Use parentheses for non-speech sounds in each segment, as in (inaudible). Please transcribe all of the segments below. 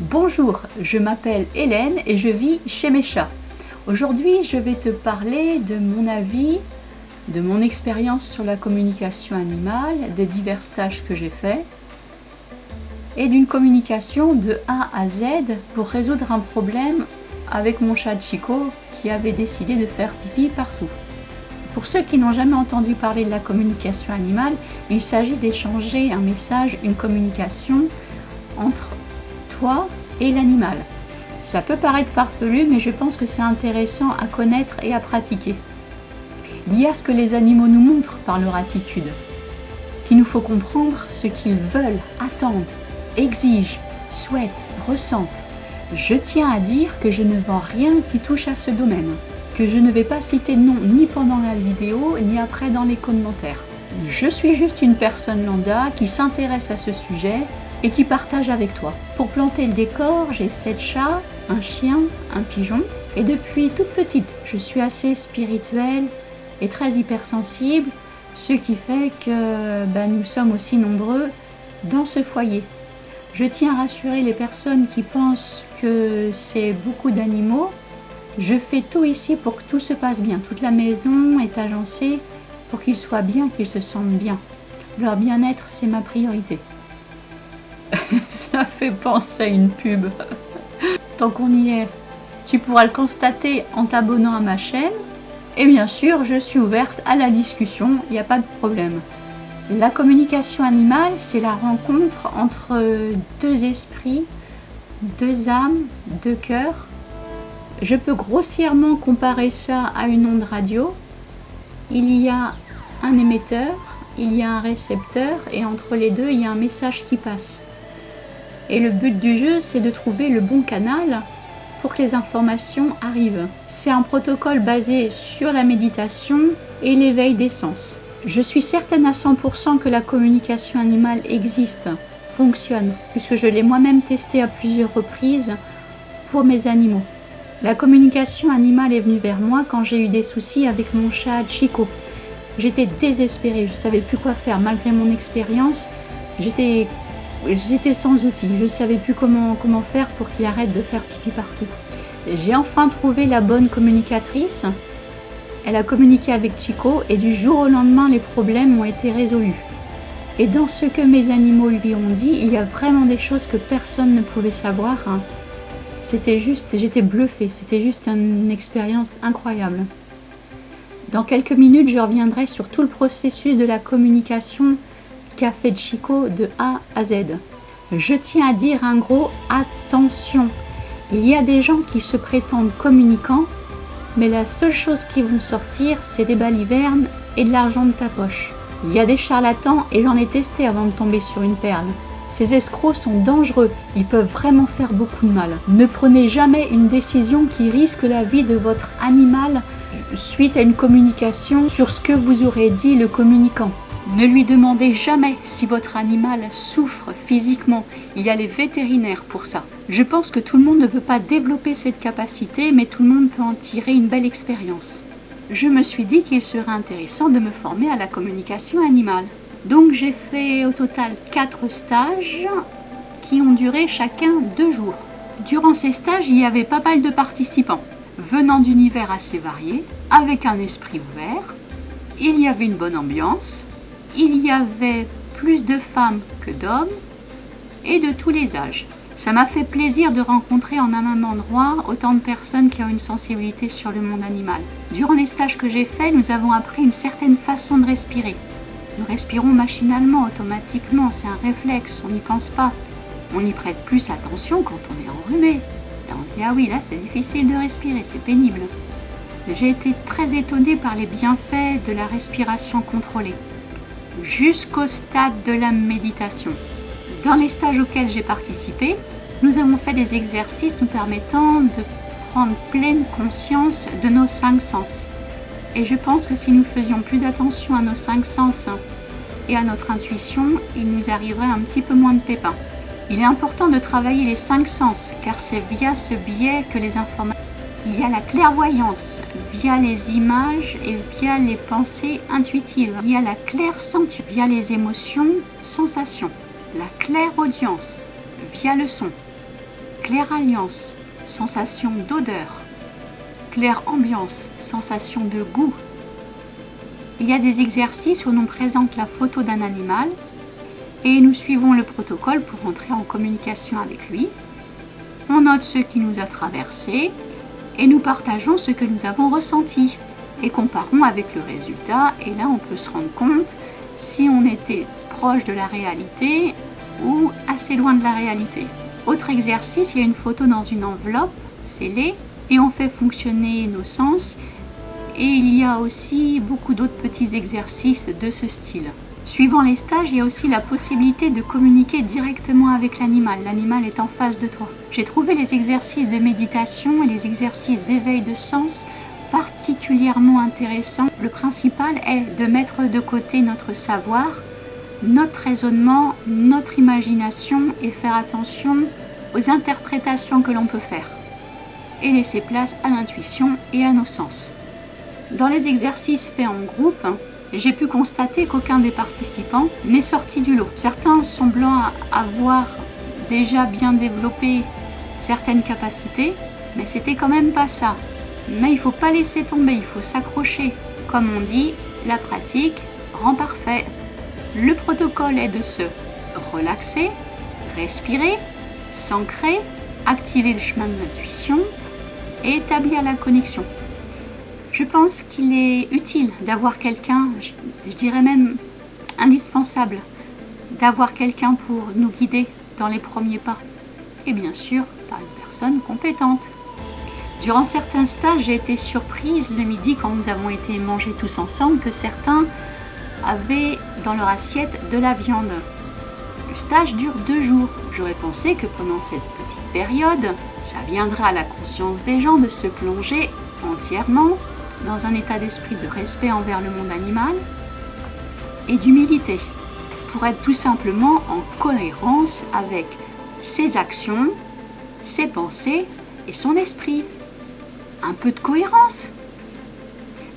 Bonjour, je m'appelle Hélène et je vis chez mes chats. Aujourd'hui, je vais te parler de mon avis, de mon expérience sur la communication animale, des divers stages que j'ai faits et d'une communication de A à Z pour résoudre un problème avec mon chat Chico qui avait décidé de faire pipi partout. Pour ceux qui n'ont jamais entendu parler de la communication animale, il s'agit d'échanger un message, une communication entre et l'animal. Ça peut paraître farfelu, mais je pense que c'est intéressant à connaître et à pratiquer. Il y a ce que les animaux nous montrent par leur attitude, qu'il nous faut comprendre ce qu'ils veulent, attendent, exigent, souhaitent, ressentent. Je tiens à dire que je ne vends rien qui touche à ce domaine que je ne vais pas citer de nom ni pendant la vidéo ni après dans les commentaires. Je suis juste une personne lambda qui s'intéresse à ce sujet et qui partage avec toi. Pour planter le décor, j'ai 7 chats, un chien, un pigeon et depuis toute petite, je suis assez spirituelle et très hypersensible, ce qui fait que ben, nous sommes aussi nombreux dans ce foyer. Je tiens à rassurer les personnes qui pensent que c'est beaucoup d'animaux je fais tout ici pour que tout se passe bien. Toute la maison est agencée pour qu'ils soient bien, qu'ils se sentent bien. Leur bien-être, c'est ma priorité. (laughs) Ça fait penser à une pub. Tant qu'on y est, tu pourras le constater en t'abonnant à ma chaîne. Et bien sûr, je suis ouverte à la discussion, il n'y a pas de problème. La communication animale, c'est la rencontre entre deux esprits, deux âmes, deux cœurs, je peux grossièrement comparer ça à une onde radio. Il y a un émetteur, il y a un récepteur et entre les deux, il y a un message qui passe. Et le but du jeu, c'est de trouver le bon canal pour que les informations arrivent. C'est un protocole basé sur la méditation et l'éveil des sens. Je suis certaine à 100% que la communication animale existe, fonctionne, puisque je l'ai moi-même testé à plusieurs reprises pour mes animaux. La communication animale est venue vers moi quand j'ai eu des soucis avec mon chat Chico. J'étais désespérée, je ne savais plus quoi faire malgré mon expérience. J'étais j'étais sans outils, je ne savais plus comment, comment faire pour qu'il arrête de faire pipi partout. J'ai enfin trouvé la bonne communicatrice. Elle a communiqué avec Chico et du jour au lendemain, les problèmes ont été résolus. Et dans ce que mes animaux lui ont dit, il y a vraiment des choses que personne ne pouvait savoir. Hein. C'était juste, j'étais bluffée, c'était juste une expérience incroyable. Dans quelques minutes, je reviendrai sur tout le processus de la communication fait Chico de A à Z. Je tiens à dire un gros attention. Il y a des gens qui se prétendent communicants, mais la seule chose qui vont sortir, c'est des balivernes et de l'argent de ta poche. Il y a des charlatans et j'en ai testé avant de tomber sur une perle. Ces escrocs sont dangereux, ils peuvent vraiment faire beaucoup de mal. Ne prenez jamais une décision qui risque la vie de votre animal suite à une communication sur ce que vous aurez dit le communicant. Ne lui demandez jamais si votre animal souffre physiquement. Il y a les vétérinaires pour ça. Je pense que tout le monde ne peut pas développer cette capacité, mais tout le monde peut en tirer une belle expérience. Je me suis dit qu'il serait intéressant de me former à la communication animale. Donc j'ai fait au total 4 stages qui ont duré chacun 2 jours. Durant ces stages, il y avait pas mal de participants, venant d'univers assez variés, avec un esprit ouvert. Il y avait une bonne ambiance, il y avait plus de femmes que d'hommes, et de tous les âges. Ça m'a fait plaisir de rencontrer en un même endroit autant de personnes qui ont une sensibilité sur le monde animal. Durant les stages que j'ai faits, nous avons appris une certaine façon de respirer, nous respirons machinalement, automatiquement, c'est un réflexe, on n'y pense pas. On y prête plus attention quand on est enrhumé. Et on dit, ah oui, là c'est difficile de respirer, c'est pénible. J'ai été très étonnée par les bienfaits de la respiration contrôlée, jusqu'au stade de la méditation. Dans les stages auxquels j'ai participé, nous avons fait des exercices nous permettant de prendre pleine conscience de nos cinq sens. Et je pense que si nous faisions plus attention à nos cinq sens et à notre intuition, il nous arriverait un petit peu moins de pépins. Il est important de travailler les cinq sens, car c'est via ce biais que les informations... Il y a la clairvoyance, via les images et via les pensées intuitives. Il y a la claire sentu, via les émotions, sensations. La claire audience, via le son. Claire alliance, sensation d'odeur. Claire ambiance, sensation de goût. Il y a des exercices où l'on présente la photo d'un animal et nous suivons le protocole pour entrer en communication avec lui. On note ce qui nous a traversé et nous partageons ce que nous avons ressenti et comparons avec le résultat et là on peut se rendre compte si on était proche de la réalité ou assez loin de la réalité. Autre exercice, il y a une photo dans une enveloppe scellée et on fait fonctionner nos sens et il y a aussi beaucoup d'autres petits exercices de ce style. Suivant les stages, il y a aussi la possibilité de communiquer directement avec l'animal. L'animal est en face de toi. J'ai trouvé les exercices de méditation et les exercices d'éveil de sens particulièrement intéressants. Le principal est de mettre de côté notre savoir, notre raisonnement, notre imagination et faire attention aux interprétations que l'on peut faire et laisser place à l'intuition et à nos sens. Dans les exercices faits en groupe, j'ai pu constater qu'aucun des participants n'est sorti du lot. Certains semblant avoir déjà bien développé certaines capacités, mais c'était quand même pas ça. Mais il faut pas laisser tomber, il faut s'accrocher. Comme on dit, la pratique rend parfait. Le protocole est de se relaxer, respirer, s'ancrer, activer le chemin de l'intuition et établir la connexion. Je pense qu'il est utile d'avoir quelqu'un, je, dirais même indispensable, d'avoir quelqu'un pour nous guider dans les premiers pas. Et bien sûr, par une personne compétente. Durant certains stages, j'ai été surprise le midi quand nous avons été manger tous ensemble que certains avaient dans leur assiette de la viande. Le stage dure deux jours. J'aurais pensé que pendant cette petite période, ça viendra à la conscience des gens de se plonger entièrement dans un état d'esprit de respect envers le monde animal et d'humilité pour être tout simplement en cohérence avec ses actions, ses pensées et son esprit. Un peu de cohérence.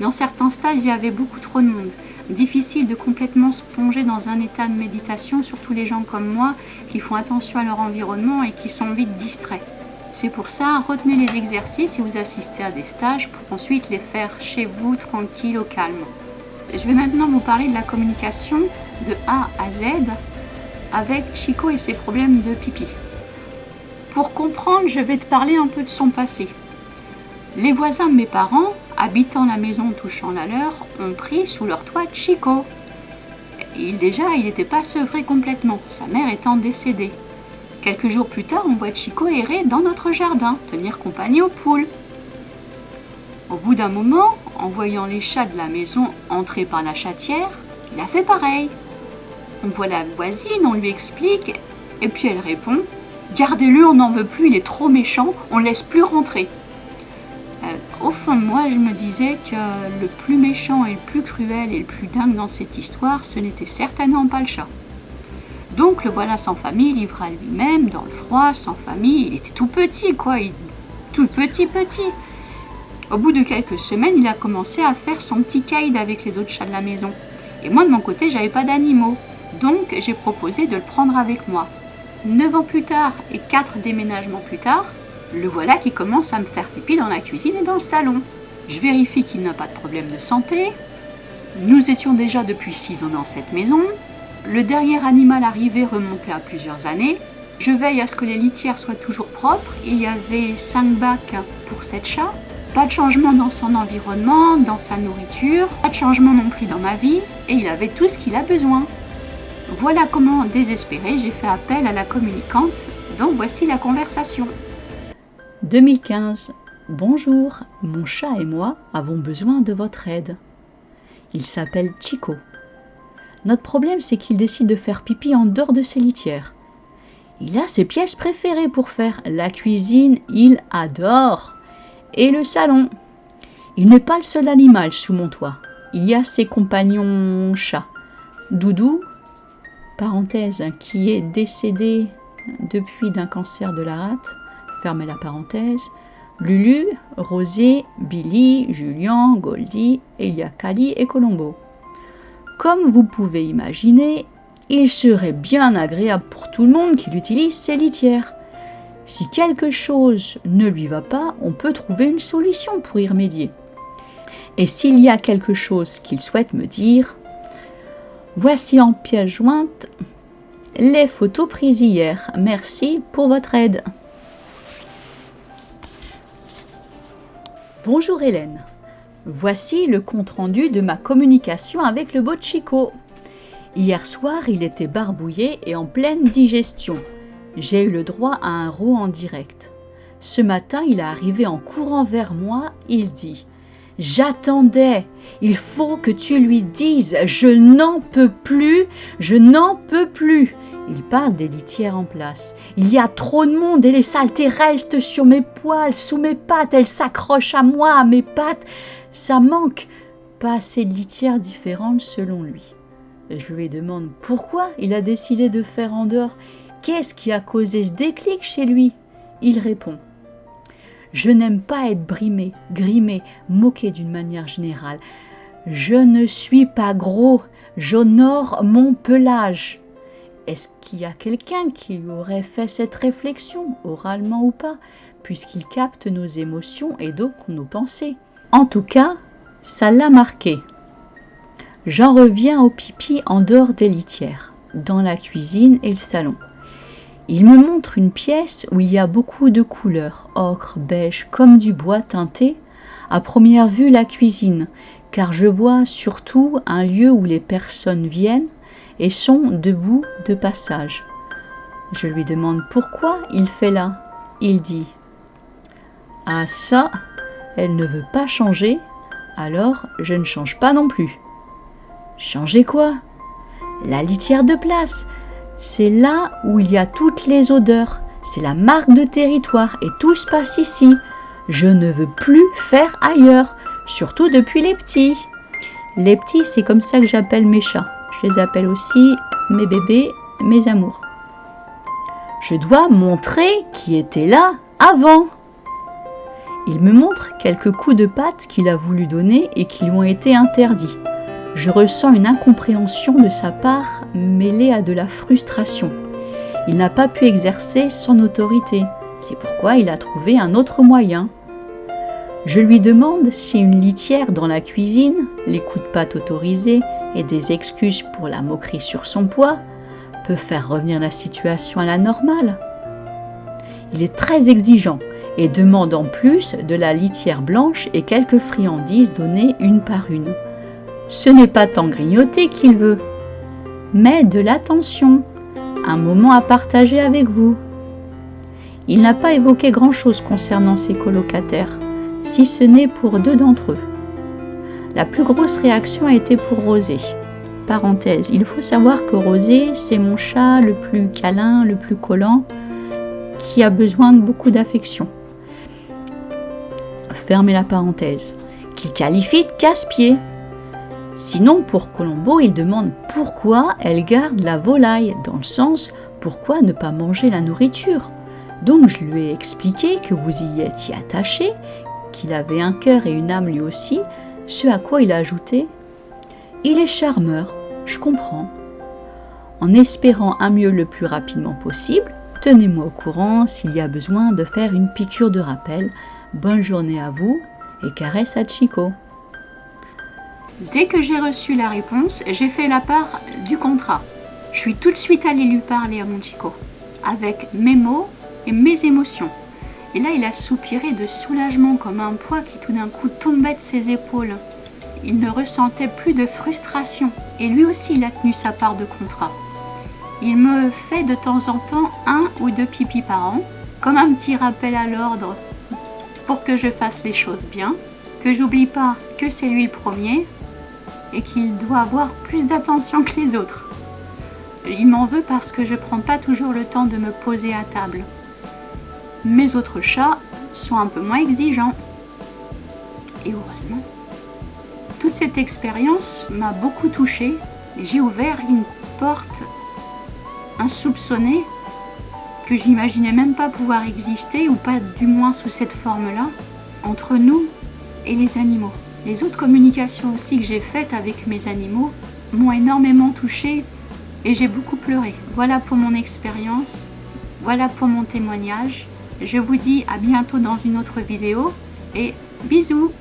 Dans certains stages, il y avait beaucoup trop de monde difficile de complètement se plonger dans un état de méditation, surtout les gens comme moi qui font attention à leur environnement et qui sont vite distraits. C'est pour ça, retenez les exercices et vous assistez à des stages pour ensuite les faire chez vous, tranquille, au calme. Je vais maintenant vous parler de la communication de A à Z avec Chico et ses problèmes de pipi. Pour comprendre, je vais te parler un peu de son passé. Les voisins de mes parents habitant la maison touchant la leur, ont pris sous leur toit Chico. Il déjà, il n'était pas sevré complètement, sa mère étant décédée. Quelques jours plus tard, on voit Chico errer dans notre jardin, tenir compagnie aux poules. Au bout d'un moment, en voyant les chats de la maison entrer par la chatière, il a fait pareil. On voit la voisine, on lui explique, et puis elle répond Gardez-le, on n'en veut plus, il est trop méchant, on ne laisse plus rentrer au fond moi, je me disais que le plus méchant et le plus cruel et le plus dingue dans cette histoire, ce n'était certainement pas le chat. Donc le voilà sans famille, livré à lui-même, dans le froid, sans famille. Il était tout petit, quoi, tout petit petit. Au bout de quelques semaines, il a commencé à faire son petit caïd avec les autres chats de la maison. Et moi, de mon côté, j'avais pas d'animaux. Donc j'ai proposé de le prendre avec moi. Neuf ans plus tard et quatre déménagements plus tard, le voilà qui commence à me faire pipi dans la cuisine et dans le salon. Je vérifie qu'il n'a pas de problème de santé. Nous étions déjà depuis 6 ans dans cette maison. Le dernier animal arrivé remontait à plusieurs années. Je veille à ce que les litières soient toujours propres. Il y avait 5 bacs pour 7 chats. Pas de changement dans son environnement, dans sa nourriture, pas de changement non plus dans ma vie, et il avait tout ce qu'il a besoin. Voilà comment, désespéré, j'ai fait appel à la communicante, donc voici la conversation. 2015. Bonjour, mon chat et moi avons besoin de votre aide. Il s'appelle Chico. Notre problème, c'est qu'il décide de faire pipi en dehors de ses litières. Il a ses pièces préférées pour faire. La cuisine, il adore. Et le salon. Il n'est pas le seul animal sous mon toit. Il y a ses compagnons chats. Doudou, parenthèse, qui est décédé depuis d'un cancer de la rate fermez la parenthèse, Lulu, Rosé, Billy, Julien, Goldie, Elia Kali et Colombo. Comme vous pouvez imaginer, il serait bien agréable pour tout le monde qu'il utilise ces litières. Si quelque chose ne lui va pas, on peut trouver une solution pour y remédier. Et s'il y a quelque chose qu'il souhaite me dire, voici en pièce jointe les photos prises hier. Merci pour votre aide. Bonjour Hélène. Voici le compte-rendu de ma communication avec le beau Chico. Hier soir, il était barbouillé et en pleine digestion. J'ai eu le droit à un rot en direct. Ce matin, il est arrivé en courant vers moi, il dit J'attendais, il faut que tu lui dises, je n'en peux plus, je n'en peux plus. Il parle des litières en place. Il y a trop de monde et les saletés restent sur mes poils, sous mes pattes, elles s'accrochent à moi, à mes pattes. Ça manque. Pas assez de litières différentes selon lui. Je lui demande pourquoi il a décidé de faire en dehors. Qu'est-ce qui a causé ce déclic chez lui? Il répond Je n'aime pas être brimé, grimé, moqué d'une manière générale. Je ne suis pas gros, j'honore mon pelage. Est-ce qu'il y a quelqu'un qui lui aurait fait cette réflexion, oralement ou pas, puisqu'il capte nos émotions et donc nos pensées? En tout cas, ça l'a marqué. J'en reviens au pipi en dehors des litières, dans la cuisine et le salon. Il me montre une pièce où il y a beaucoup de couleurs, ocre, beige, comme du bois teinté. À première vue, la cuisine, car je vois surtout un lieu où les personnes viennent et sont debout de passage. Je lui demande pourquoi il fait là. Il dit Ah ça, elle ne veut pas changer, alors je ne change pas non plus. Changer quoi? La litière de place. C'est là où il y a toutes les odeurs. C'est la marque de territoire et tout se passe ici. Je ne veux plus faire ailleurs, surtout depuis les petits. Les petits, c'est comme ça que j'appelle mes chats. Je les appelle aussi mes bébés, mes amours. Je dois montrer qui était là avant. Il me montre quelques coups de patte qu'il a voulu donner et qui lui ont été interdits. Je ressens une incompréhension de sa part mêlée à de la frustration. Il n'a pas pu exercer son autorité. C'est pourquoi il a trouvé un autre moyen. Je lui demande si une litière dans la cuisine, les coups de patte autorisés et des excuses pour la moquerie sur son poids peut faire revenir la situation à la normale. Il est très exigeant et demande en plus de la litière blanche et quelques friandises données une par une. Ce n'est pas tant grignoter qu'il veut, mais de l'attention, un moment à partager avec vous. Il n'a pas évoqué grand-chose concernant ses colocataires, si ce n'est pour deux d'entre eux. La plus grosse réaction a été pour Rosé. Parenthèse, il faut savoir que Rosé, c'est mon chat le plus câlin, le plus collant, qui a besoin de beaucoup d'affection. Fermez la parenthèse. Qu'il qualifie de casse-pied. Sinon, pour Colombo, il demande pourquoi elle garde la volaille, dans le sens pourquoi ne pas manger la nourriture. Donc je lui ai expliqué que vous y étiez attaché, qu'il avait un cœur et une âme lui aussi, ce à quoi il a ajouté Il est charmeur, je comprends. En espérant un mieux le plus rapidement possible, tenez-moi au courant s'il y a besoin de faire une piqûre de rappel. Bonne journée à vous et caresse à Chico. Dès que j'ai reçu la réponse, j'ai fait la part du contrat. Je suis tout de suite allée lui parler à mon Chico, avec mes mots et mes émotions. Et là, il a soupiré de soulagement comme un poids qui tout d'un coup tombait de ses épaules. Il ne ressentait plus de frustration et lui aussi il a tenu sa part de contrat. Il me fait de temps en temps un ou deux pipis par an, comme un petit rappel à l'ordre pour que je fasse les choses bien, que j'oublie pas que c'est lui le premier et qu'il doit avoir plus d'attention que les autres. Il m'en veut parce que je prends pas toujours le temps de me poser à table. Mes autres chats sont un peu moins exigeants. Et heureusement. Toute cette expérience m'a beaucoup touchée et j'ai ouvert une porte insoupçonnée que j'imaginais même pas pouvoir exister ou pas du moins sous cette forme-là entre nous et les animaux. Les autres communications aussi que j'ai faites avec mes animaux m'ont énormément touchée et j'ai beaucoup pleuré. Voilà pour mon expérience, voilà pour mon témoignage. Je vous dis à bientôt dans une autre vidéo et bisous